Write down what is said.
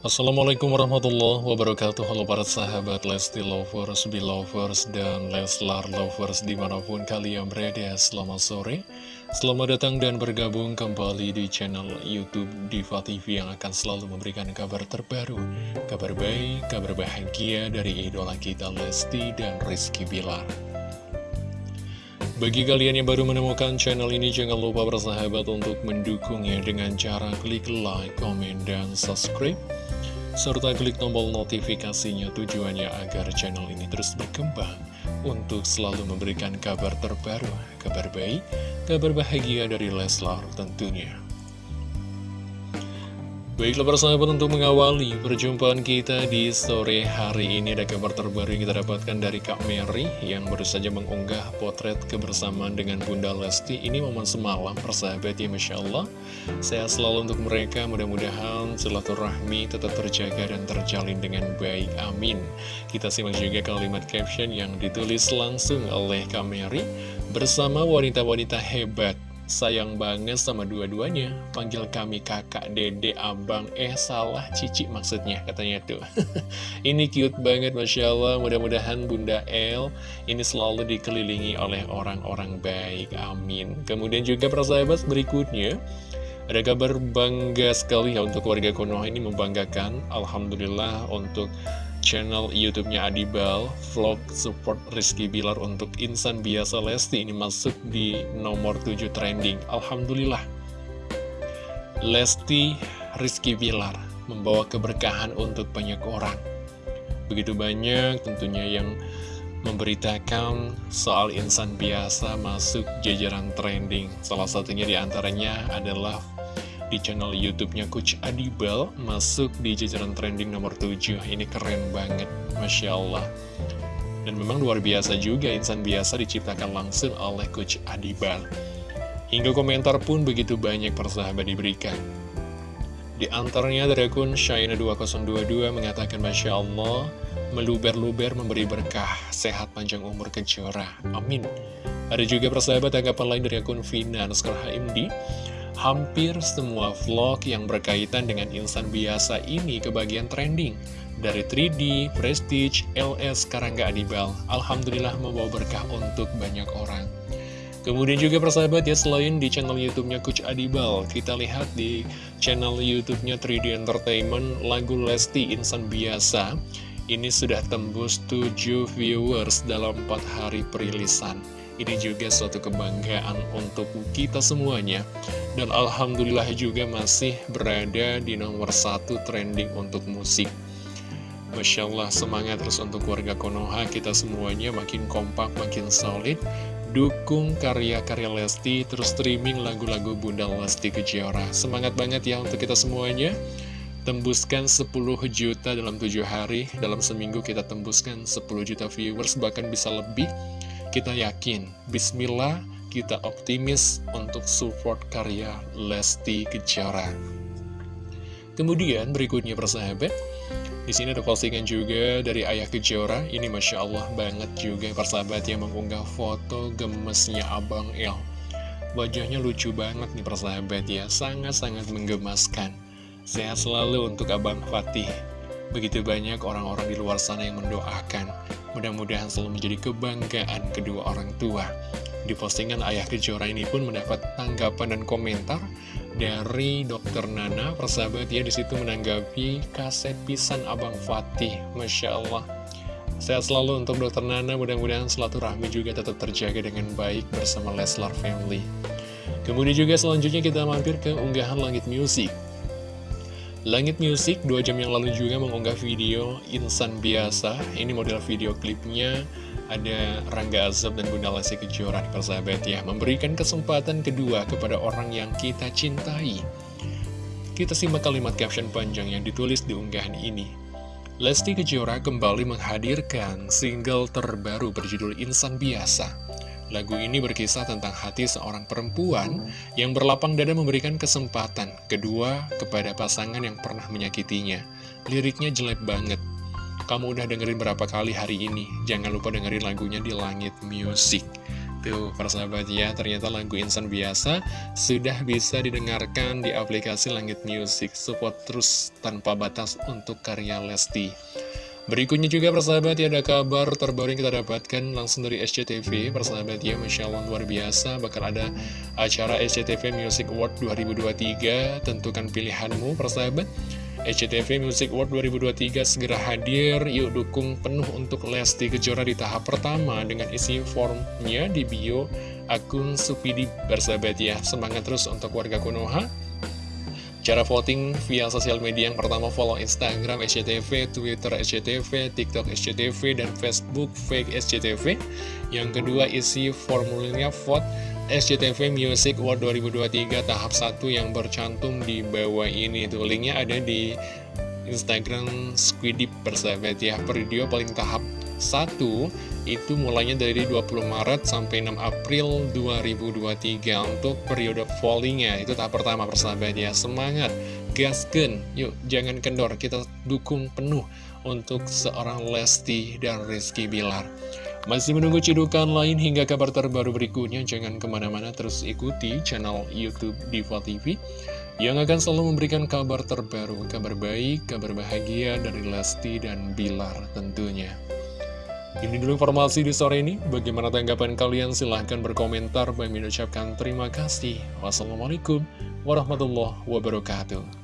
Assalamualaikum warahmatullahi wabarakatuh. Halo para sahabat Lesti Lovers, Belovers, dan Leslar Lovers di mana pun kalian berada Selamat sore. Selamat datang dan bergabung kembali di channel Youtube Diva TV Yang akan selalu memberikan kabar terbaru Kabar baik, kabar bahagia dari idola kita Lesti dan Rizky Bilar. Bagi kalian yang baru menemukan channel ini, jangan lupa bersahabat untuk mendukungnya dengan cara klik like, komen, dan subscribe serta klik tombol notifikasinya tujuannya agar channel ini terus berkembang untuk selalu memberikan kabar terbaru, kabar baik, kabar bahagia dari Leslar tentunya. Baiklah persahabat untuk mengawali perjumpaan kita di sore hari ini Ada kabar terbaru yang kita dapatkan dari Kak Mary Yang baru saja mengunggah potret kebersamaan dengan Bunda Lesti Ini momen semalam persahabat ya Masya Allah. Sehat selalu untuk mereka mudah-mudahan silaturahmi tetap terjaga dan terjalin dengan baik Amin. Kita simak juga kalimat caption yang ditulis langsung oleh Kak Mary Bersama wanita-wanita hebat sayang banget sama dua-duanya. Panggil kami kakak, dede, abang. Eh salah, cici maksudnya katanya tuh. Ini cute banget Masya Allah. Mudah-mudahan Bunda El Ini selalu dikelilingi oleh orang-orang baik. Amin. Kemudian juga persahabat berikutnya. Ada kabar bangga sekali ya untuk warga Konoha ini membanggakan. Alhamdulillah untuk channel YouTube-nya Adibal, vlog support Rizky Bilar untuk insan biasa Lesti ini masuk di nomor 7 trending. Alhamdulillah. Lesti Rizky Bilar membawa keberkahan untuk banyak orang. Begitu banyak tentunya yang memberitakan soal insan biasa masuk jajaran trending. Salah satunya di antaranya adalah di channel YouTube-nya Coach Adibel masuk di jajaran trending nomor 7. Ini keren banget, Masya Allah. Dan memang luar biasa juga insan biasa diciptakan langsung oleh Coach Adibel. Hingga komentar pun begitu banyak persahabat diberikan. Di antaranya dari akun Shaina2022 mengatakan Masya Allah, meluber-luber memberi berkah, sehat panjang umur kejora. Amin. Ada juga persahabat tanggapan lain dari akun Vina Nuskar HMD hampir semua vlog yang berkaitan dengan insan biasa ini kebagian trending. Dari 3D, Prestige, LS, Karangga Adibal, Alhamdulillah membawa berkah untuk banyak orang. Kemudian juga persahabat ya, selain di channel YouTube-nya Coach Adibal, kita lihat di channel YouTube-nya 3D Entertainment, lagu Lesti Insan Biasa, ini sudah tembus 7 viewers dalam 4 hari perilisan. Ini juga suatu kebanggaan untuk kita semuanya. Dan Alhamdulillah juga masih berada di nomor satu trending untuk musik. Masya Allah semangat terus untuk warga Konoha kita semuanya. Makin kompak, makin solid. Dukung karya-karya Lesti, terus streaming lagu-lagu Bunda Lesti Kejora. Semangat banget ya untuk kita semuanya. Tembuskan 10 juta dalam 7 hari. Dalam seminggu kita tembuskan 10 juta viewers bahkan bisa lebih kita yakin, bismillah, kita optimis untuk support karya Lesti Kejora. Kemudian berikutnya persahabat, di sini ada postingan juga dari Ayah Kejora. Ini Masya Allah banget juga persahabat yang mengunggah foto gemesnya Abang El. Wajahnya lucu banget nih persahabat ya, sangat-sangat menggemaskan. Sehat selalu untuk Abang Fatih. Begitu banyak orang-orang di luar sana yang mendoakan. Mudah-mudahan selalu menjadi kebanggaan kedua orang tua. Di postingan Ayah Kejora ini pun mendapat tanggapan dan komentar dari Dokter Nana. Persahabat ya di situ menanggapi kaset pisan Abang Fatih. Masya Allah. Sehat selalu untuk Dokter Nana, mudah-mudahan rahmi juga tetap terjaga dengan baik bersama Leslar Family. Kemudian juga selanjutnya kita mampir ke unggahan Langit Music. Langit Music dua jam yang lalu juga mengunggah video Insan Biasa. Ini model video klipnya. Ada Rangga Azab dan Bunda Lesti Kejora persahabat ya. Memberikan kesempatan kedua kepada orang yang kita cintai. Kita simak kalimat caption panjang yang ditulis di unggahan ini. Lesti Kejora kembali menghadirkan single terbaru berjudul Insan Biasa Lagu ini berkisah tentang hati seorang perempuan yang berlapang dada memberikan kesempatan kedua kepada pasangan yang pernah menyakitinya. Liriknya jelek banget. Kamu udah dengerin berapa kali hari ini? Jangan lupa dengerin lagunya di Langit Music. Tuh, persahabat ya, ternyata lagu Insan Biasa sudah bisa didengarkan di aplikasi Langit Music. Support terus tanpa batas untuk karya Lesti. Berikutnya juga persahabat ya ada kabar terbaru yang kita dapatkan langsung dari SCTV Persahabat ya Masya Allah luar biasa. Bakal ada acara SCTV Music Award 2023 Tentukan pilihanmu persahabat. SCTV Music Award 2023 segera hadir, yuk dukung penuh untuk Lesti Kejora di tahap pertama dengan isi formnya di bio akun Supidi. Bersahabat ya. Semangat terus untuk warga Konoha. Cara voting via sosial media yang pertama follow Instagram SCTV, Twitter SCTV, TikTok SCTV, dan Facebook fake SCTV. Yang kedua isi formulirnya vote SCTV Music Award 2023 tahap 1 yang bercantum di bawah ini tuh linknya ada di Instagram Squidip persahabat ya video paling tahap 1 itu mulainya dari 20 Maret sampai 6 April 2023 untuk periode fallingnya. Itu tahap pertama persahabat ya. Semangat. Gasken yuk jangan kendor. Kita dukung penuh untuk seorang Lesti dan Rizky Bilar. Masih menunggu cidukan lain hingga kabar terbaru berikutnya, jangan ke mana-mana terus ikuti channel Youtube Diva TV yang akan selalu memberikan kabar terbaru, kabar baik, kabar bahagia dari Lesti dan Bilar tentunya. Ini dulu informasi di sore ini, bagaimana tanggapan kalian? Silahkan berkomentar, Bagi mengucapkan terima kasih. Wassalamualaikum warahmatullahi wabarakatuh.